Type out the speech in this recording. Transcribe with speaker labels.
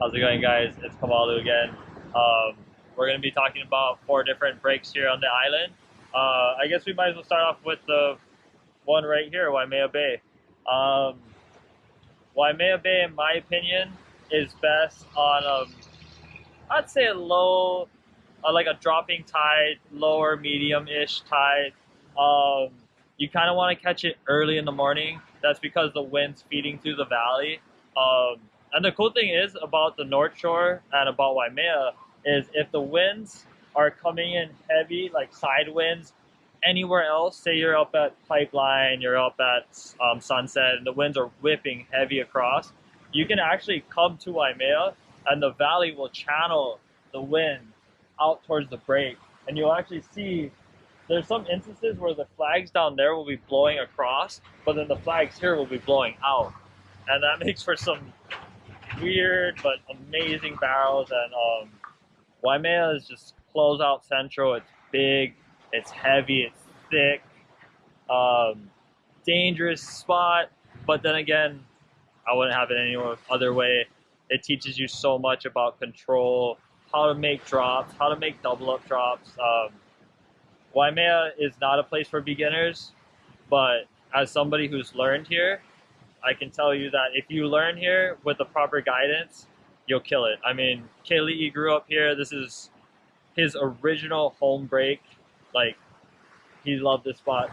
Speaker 1: How's it going, guys? It's Kamalu again. Um, we're going to be talking about four different breaks here on the island. Uh, I guess we might as well start off with the one right here, Waimea Bay. Um, Waimea Bay, in my opinion, is best on, um, I'd say a low, uh, like a dropping tide, lower medium-ish tide. Um, you kind of want to catch it early in the morning. That's because the wind's feeding through the valley. Um, and the cool thing is about the North Shore and about Waimea is if the winds are coming in heavy, like side winds, anywhere else, say you're up at Pipeline, you're up at um, Sunset, and the winds are whipping heavy across, you can actually come to Waimea and the valley will channel the wind out towards the break. And you'll actually see there's some instances where the flags down there will be blowing across, but then the flags here will be blowing out. And that makes for some weird but amazing barrels. And um, Waimea is just close out central. It's big, it's heavy, it's thick, um, dangerous spot. But then again, I wouldn't have it any other way. It teaches you so much about control, how to make drops, how to make double up drops. Um, Waimea is not a place for beginners, but as somebody who's learned here, I can tell you that if you learn here with the proper guidance, you'll kill it. I mean, Kaylee grew up here. This is his original home break. Like, he loved this spot